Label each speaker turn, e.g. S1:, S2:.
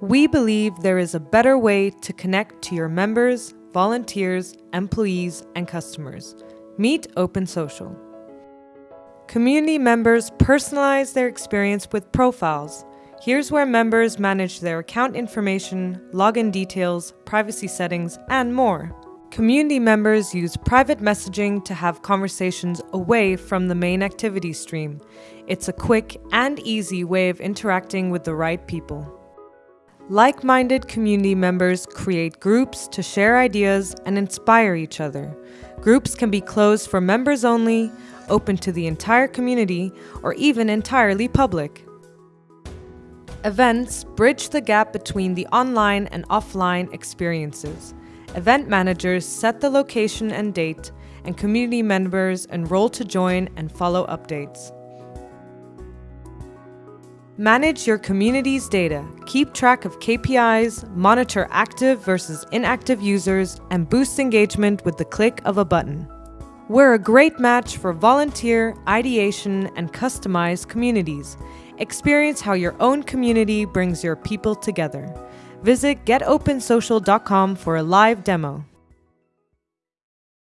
S1: We believe there is a better way to connect to your members, volunteers, employees, and customers. Meet Open Social. Community members personalize their experience with profiles. Here's where members manage their account information, login details, privacy settings, and more. Community members use private messaging to have conversations away from the main activity stream. It's a quick and easy way of interacting with the right people. Like-minded community members create groups to share ideas and inspire each other. Groups can be closed for members only, open to the entire community, or even entirely public. Events bridge the gap between the online and offline experiences. Event managers set the location and date, and community members enroll to join and follow updates. Manage your community's data, keep track of KPIs, monitor active versus inactive users, and boost engagement with the click of a button. We're a great match for volunteer, ideation, and customized communities. Experience how your own community brings your people together. Visit getopensocial.com for a live demo.